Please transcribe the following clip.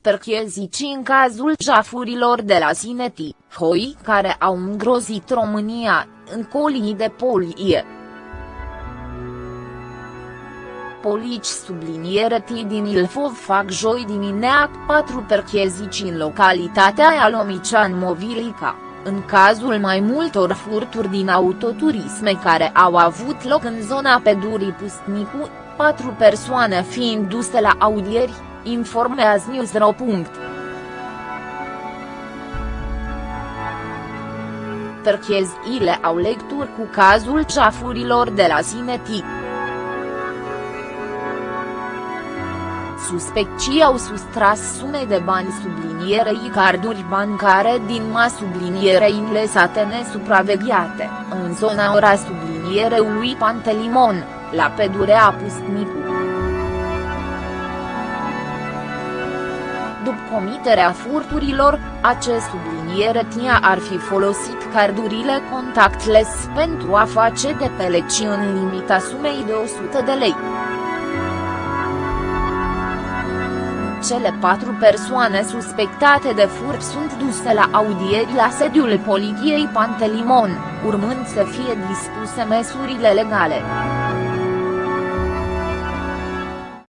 perchezici în cazul jafurilor de la Sineti, hoi care au îngrozit România, în colii de polie. Polici subliniere T din Ilfov fac joi dimineac patru perchezici în localitatea Alomician Movilica, în cazul mai multor furturi din autoturisme care au avut loc în zona Pedurii Pustnicu, patru persoane fiind duse la audieri, informează Newsro. Percheziile au lecturi cu cazul ceafurilor de la Sinetic. Suspecții au sustras sume de bani sublinierei carduri bancare din ma sublinierei inlesate nesupravegheate, în zona ora subliniereului Pantelimon, la pedurea Pustnicu. După comiterea furturilor, acest subliniere tia ar fi folosit cardurile contactless pentru a face de peleci în limita sumei de 100 de lei. Cele patru persoane suspectate de furt sunt duse la audieri la sediul poliției Pantelimon, urmând să fie dispuse măsurile legale.